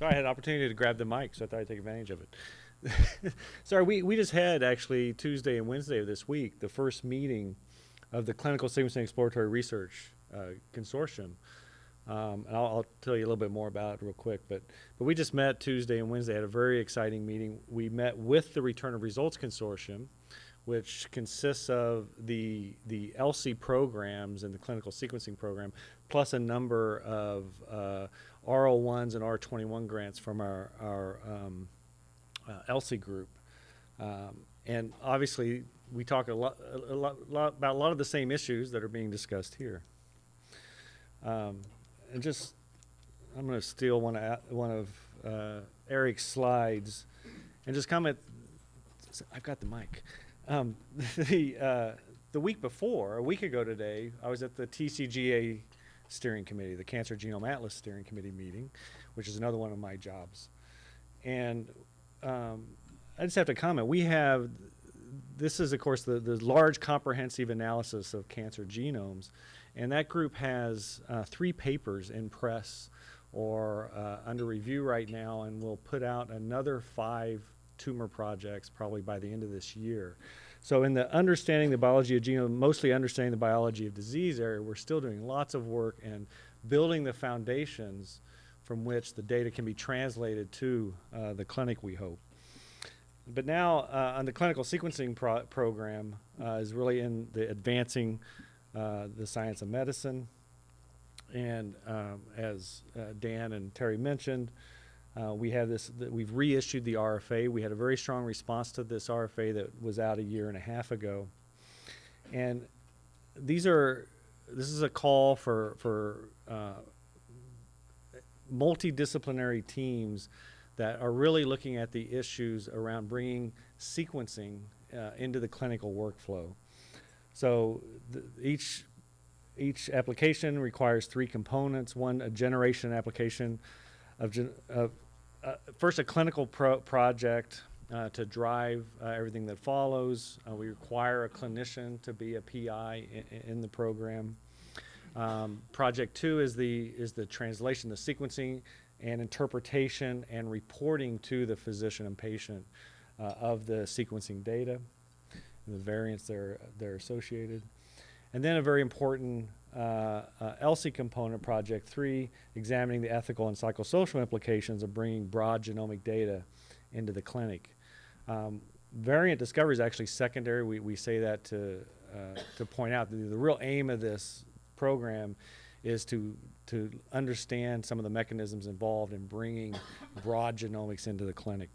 Sorry, I had an opportunity to grab the mic, so I thought I'd take advantage of it. Sorry, we, we just had actually Tuesday and Wednesday of this week the first meeting of the Clinical Sequencing Exploratory Research uh, Consortium. Um, and I'll, I'll tell you a little bit more about it real quick. But, but we just met Tuesday and Wednesday, had a very exciting meeting. We met with the Return of Results Consortium, which consists of the, the ELSI programs and the clinical sequencing program, plus a number of uh, R01s and R21 grants from our, our um, uh, ELSI group. Um, and obviously, we talk a lot, a, lot, about a lot of the same issues that are being discussed here. Um, and just, I'm going to steal one of, one of uh, Eric's slides and just comment. I've got the mic. Um, the, uh, the week before, a week ago today, I was at the TCGA steering committee, the Cancer Genome Atlas steering committee meeting, which is another one of my jobs. And um, I just have to comment, we have, this is of course the, the large comprehensive analysis of cancer genomes. And that group has uh, three papers in press or uh, under review right now and will put out another five tumor projects probably by the end of this year. So in the understanding the biology of genome, mostly understanding the biology of disease area, we're still doing lots of work and building the foundations from which the data can be translated to uh, the clinic, we hope. But now uh, on the clinical sequencing pro program uh, is really in the advancing uh, the science of medicine. And um, as uh, Dan and Terry mentioned, uh, we have this, we've reissued the RFA. We had a very strong response to this RFA that was out a year and a half ago. And these are, this is a call for, for uh, multidisciplinary teams that are really looking at the issues around bringing sequencing uh, into the clinical workflow. So each each application requires three components. One, a generation application of, of uh, first a clinical pro project uh, to drive uh, everything that follows. Uh, we require a clinician to be a PI in, in the program. Um, project two is the is the translation, the sequencing and interpretation and reporting to the physician and patient uh, of the sequencing data and the variants that are, are associated. And then a very important uh, ELSI component, project three, examining the ethical and psychosocial implications of bringing broad genomic data into the clinic. Um, variant discovery is actually secondary. We, we say that to, uh, to point out that the real aim of this program is to, to understand some of the mechanisms involved in bringing broad genomics into the clinic.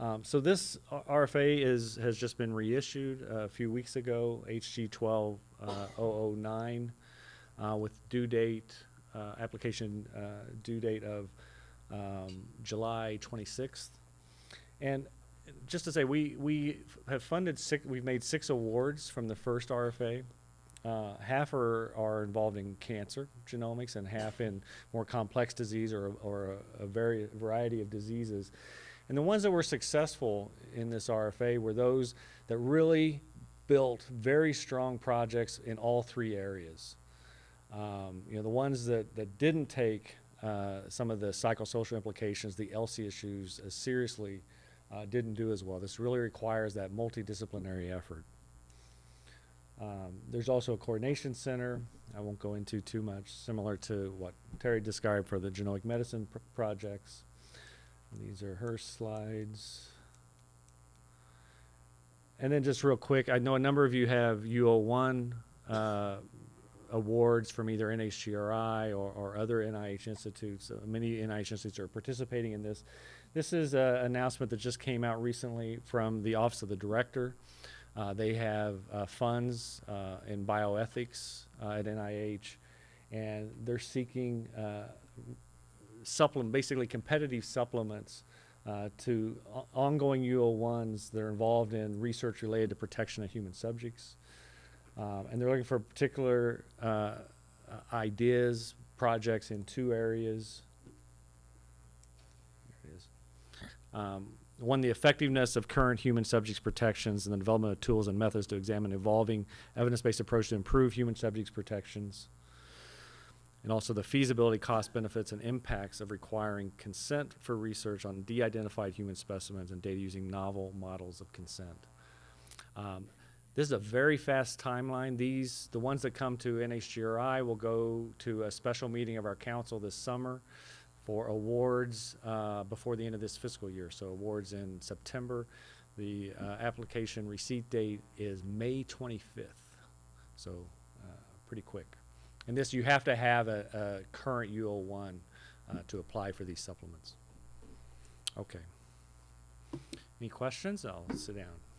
Um, so this RFA is, has just been reissued uh, a few weeks ago, HG 12009, uh, with due date, uh, application uh, due date of um, July 26th. And just to say, we, we have funded six, we've made six awards from the first RFA. Uh, half are, are involved in cancer genomics and half in more complex disease or, or a, a very variety of diseases. And the ones that were successful in this RFA were those that really built very strong projects in all three areas. Um, you know, the ones that, that didn't take uh, some of the psychosocial implications, the ELSI issues as seriously, uh, didn't do as well. This really requires that multidisciplinary effort. Um, there's also a coordination center. I won't go into too much, similar to what Terry described for the genomic medicine pr projects. These are her slides. And then just real quick, I know a number of you have U01 uh, awards from either NHGRI or, or other NIH institutes. Uh, many NIH institutes are participating in this. This is an announcement that just came out recently from the Office of the Director. Uh, they have uh, funds uh, in bioethics uh, at NIH, and they're seeking supplement, basically competitive supplements uh, to ongoing U01s that are involved in research related to protection of human subjects. Um, and they're looking for particular uh, ideas, projects in two areas. There it is. Um, one, the effectiveness of current human subjects protections and the development of tools and methods to examine evolving evidence-based approach to improve human subjects protections. and also the feasibility, cost benefits, and impacts of requiring consent for research on de-identified human specimens and data using novel models of consent. Um, this is a very fast timeline. These, the ones that come to NHGRI will go to a special meeting of our council this summer for awards uh, before the end of this fiscal year. So awards in September. The uh, application receipt date is May 25th. So uh, pretty quick. And this, you have to have a, a current U01 uh, to apply for these supplements. Okay. Any questions? I'll sit down.